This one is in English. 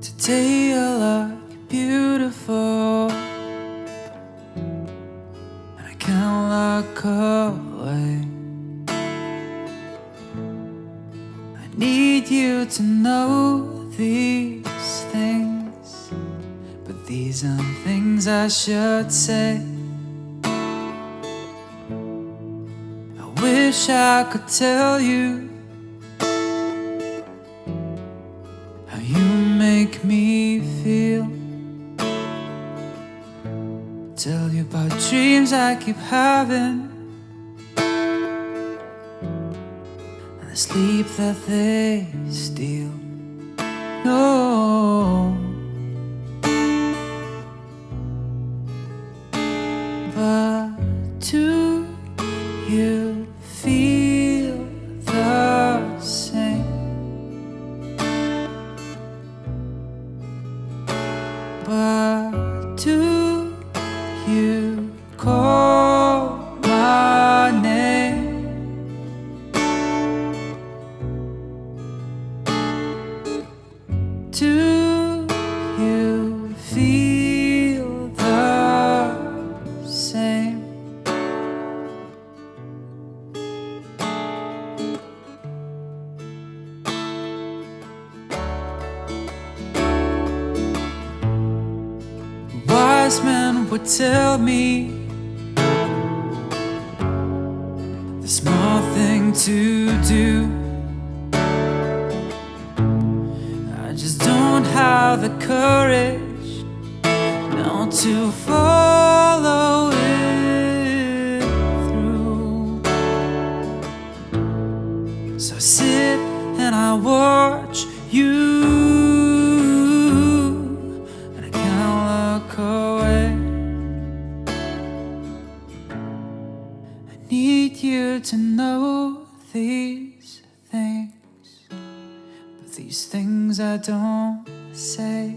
Today I look beautiful. And I can't look away. I need you to know these things But these aren't things I should say. I wish I could tell you me feel. Tell you about dreams I keep having and the sleep that they steal. No, but do you Do you call my name? Do Wise men would tell me the small thing to do. I just don't have the courage now to follow it through. So sit and I watch you, need you to know these things, but these things I don't say.